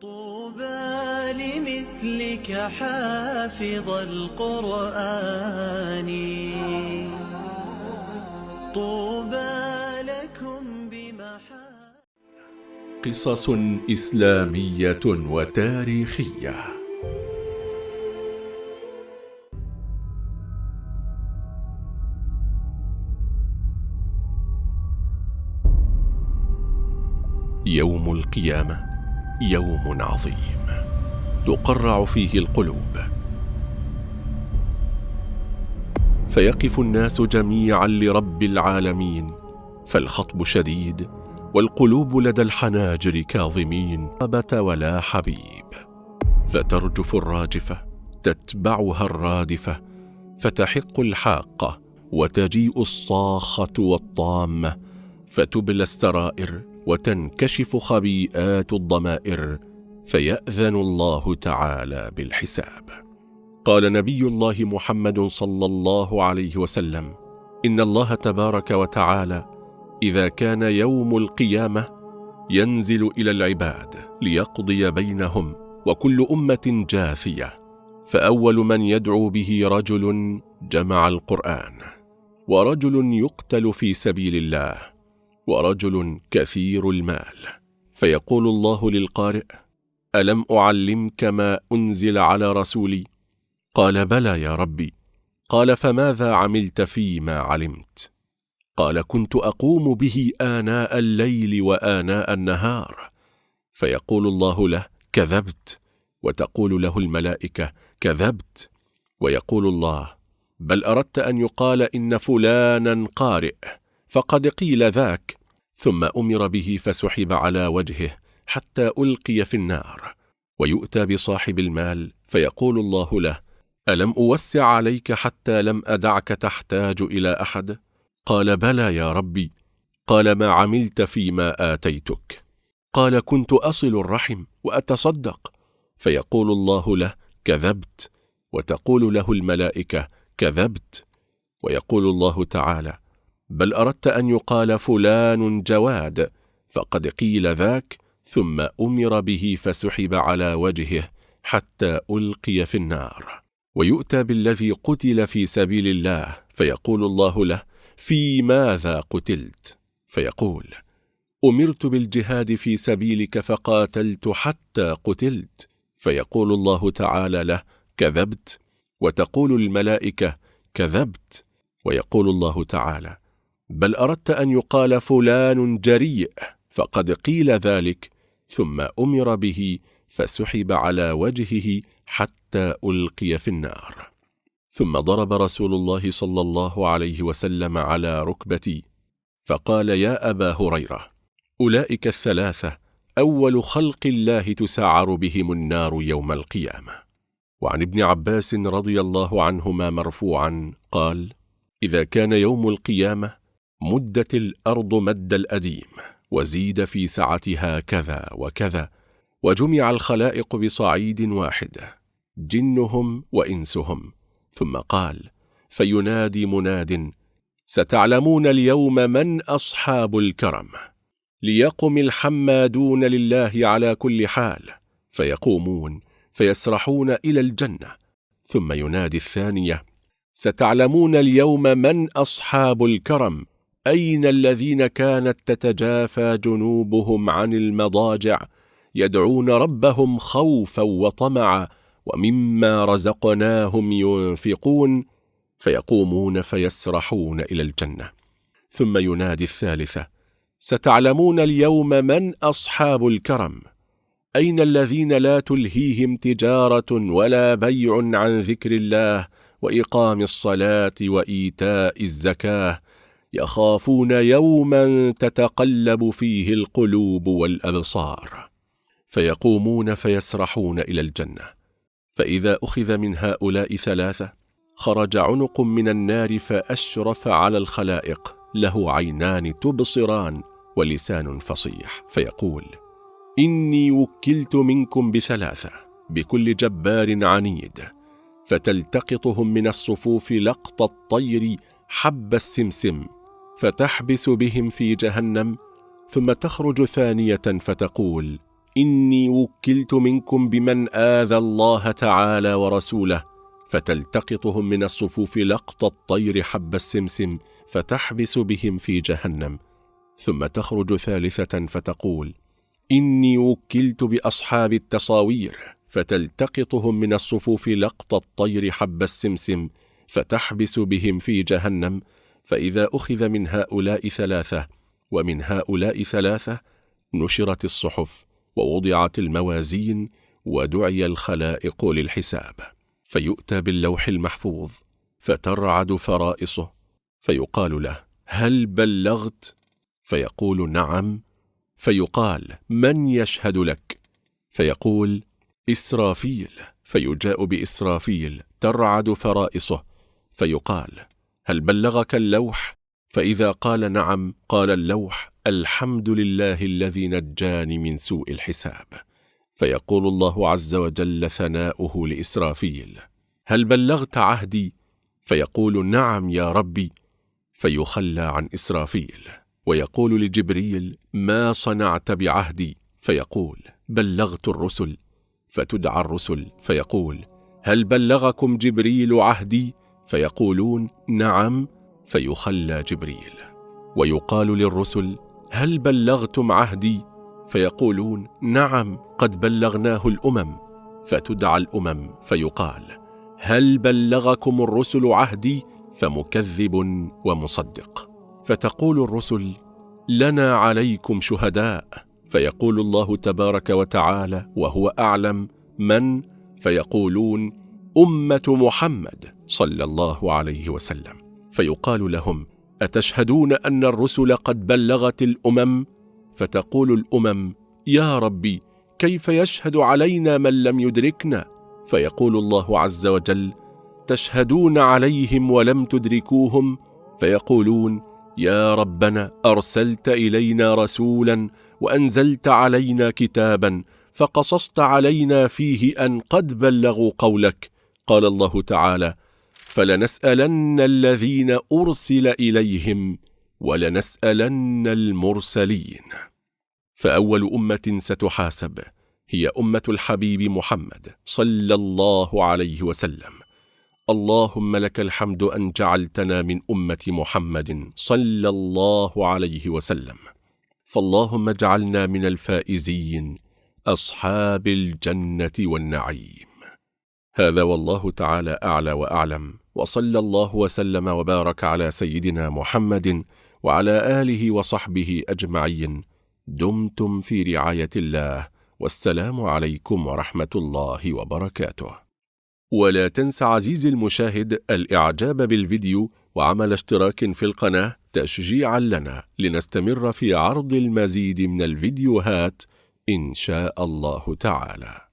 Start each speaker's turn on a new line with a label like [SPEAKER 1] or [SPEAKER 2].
[SPEAKER 1] طوبى لمثلك حافظ القرآن. طوبى لكم بمحا
[SPEAKER 2] قصص إسلامية وتاريخية. يوم القيامة. يوم عظيم تقرع فيه القلوب. فيقف الناس جميعا لرب العالمين فالخطب شديد والقلوب لدى الحناجر كاظمين. ربة ولا حبيب. فترجف الراجفة تتبعها الرادفة فتحق الحاقة وتجيء الصاخة والطامة فتبلى السرائر وتنكشف خبيئات الضمائر فيأذن الله تعالى بالحساب. قال نبي الله محمد صلى الله عليه وسلم إن الله تبارك وتعالى إذا كان يوم القيامة ينزل إلى العباد ليقضي بينهم وكل أمة جاثية فأول من يدعو به رجل جمع القرآن ورجل يقتل في سبيل الله ورجل كثير المال. فيقول الله للقارئ ألم أعلمك ما أنزل على رسولي؟ قال بلى يا ربي. قال فماذا عملت فيما علمت؟ قال كنت أقوم به آناء الليل وآناء النهار. فيقول الله له كذبت. وتقول له الملائكة كذبت. ويقول الله بل أردت أن يقال إن فلانا قارئ فقد قيل ذاك. ثم أمر به فسحب على وجهه حتى ألقي في النار ويؤتى بصاحب المال فيقول الله له ألم أوسع عليك حتى لم أدعك تحتاج إلى أحد؟ قال بلى يا ربي قال ما عملت فيما آتيتك؟ قال كنت أصل الرحم وأتصدق. فيقول الله له كذبت. وتقول له الملائكة كذبت. ويقول الله تعالى بل أردت أن يقال فلان جواد فقد قيل ذاك ثم أمر به فسحب على وجهه حتى ألقي في النار. ويؤتى بالذي قتل في سبيل الله فيقول الله له في ماذا قتلت؟ فيقول أمرت بالجهاد في سبيلك فقاتلت حتى قتلت. فيقول الله تعالى له كذبت. وتقول الملائكة كذبت. ويقول الله تعالى بل أردت أن يقال فلان جريء فقد قيل ذلك ثم أمر به فسحب على وجهه حتى ألقي في النار. ثم ضرب رسول الله صلى الله عليه وسلم على ركبتي فقال يا أبا هريرة أولئك الثلاثة أول خلق الله تسعر بهم النار يوم القيامة. وعن ابن عباس رضي الله عنهما مرفوعا قال إذا كان يوم القيامة مدت الأرض مد الأديم وزيد في سعتها كذا وكذا وجمع الخلائق بصعيد واحد جنهم وإنسهم. ثم قال فينادي مناد ستعلمون اليوم من أصحاب الكرم؟ ليقم الحمادون لله على كل حال. فيقومون فيسرحون إلى الجنة. ثم ينادي الثانية ستعلمون اليوم من أصحاب الكرم؟ أين الذين كانت تتجافى جنوبهم عن المضاجع؟ يدعون ربهم خوفا وطمعا ومما رزقناهم ينفقون فيقومون فيسرحون إلى الجنة. ثم ينادي الثالثة ستعلمون اليوم من أصحاب الكرم؟ أين الذين لا تلهيهم تجارة ولا بيع عن ذكر الله وإقام الصلاة وإيتاء الزكاة؟ يخافون يوما تتقلب فيه القلوب والأبصار فيقومون فيسرحون إلى الجنة. فإذا أخذ من هؤلاء ثلاثة خرج عنق من النار فأشرف على الخلائق له عينان تبصران ولسان فصيح فيقول إني وكلت منكم بثلاثة بكل جبار عنيد فتلتقطهم من الصفوف لقط الطير حب السمسم. فتحبس بهم في جهنم ثم تخرج ثانية فتقول إني وكلت منكم بمن آذى الله تعالى ورسوله فتلتقطهم من الصفوف لقط الطير حب السمسم فتحبس بهم في جهنم. ثم تخرج ثالثة فتقول إني وكلت بأصحاب التصاوير فتلتقطهم من الصفوف لقط الطير حب السمسم فتحبس بهم في جهنم فإذا أخذ من هؤلاء ثلاثة ومن هؤلاء ثلاثة نشرت الصحف ووضعت الموازين ودعي الخلائق للحساب. فيؤتى باللوح المحفوظ فترعد فرائصه فيقال له هل بلغت؟ فيقول نعم. فيقال من يشهد لك؟ فيقول إسرافيل. فيجاء بإسرافيل ترعد فرائصه فيقال هل بلغك اللوح؟ فإذا قال نعم قال اللوح الحمد لله الذي نجاني من سوء الحساب. فيقول الله عز وجل ثناؤه لإسرافيل هل بلغت عهدي؟ فيقول نعم يا ربي. فيخلى عن إسرافيل ويقول لجبريل ما صنعت بعهدي؟ فيقول بلغت الرسل. فتدعى الرسل فيقول هل بلغكم جبريل عهدي؟ فيقولون نعم فيخلى جبريل. ويقال للرسل هل بلغتم عهدي؟ فيقولون نعم قد بلغناه الأمم. فتدعى الأمم فيقال هل بلغكم الرسل عهدي؟ فمكذب ومصدق. فتقول الرسل لنا عليكم شهداء. فيقول الله تبارك وتعالى وهو أعلم من؟ فيقولون أمة محمد. صلى الله عليه وسلم. فيقال لهم أتشهدون أن الرسل قد بلغت الأمم؟ فتقول الأمم يا ربي كيف يشهد علينا من لم يدركنا؟ فيقول الله عز وجل تشهدون عليهم ولم تدركوهم؟ فيقولون يا ربنا أرسلت إلينا رسولا وأنزلت علينا كتابا فقصصت علينا فيه أن قد بلغوا قولك. قال الله تعالى فلنسألن الذين أرسل إليهم ولنسألن المرسلين. فأول أمة ستحاسب هي أمة الحبيب محمد صلى الله عليه وسلم. اللهم لك الحمد أن جعلتنا من أمة محمد صلى الله عليه وسلم. فاللهم اجعلنا من الفائزين أصحاب الجنة والنعيم. هذا والله تعالى أعلى وأعلم. وصلى الله وسلم وبارك على سيدنا محمد وعلى آله وصحبه أجمعين. دمتم في رعاية الله. والسلام عليكم ورحمة الله وبركاته. ولا تنس عزيزي المشاهد الإعجاب بالفيديو وعمل اشتراك في القناة تشجيعا لنا لنستمر في عرض المزيد من الفيديوهات إن شاء الله تعالى.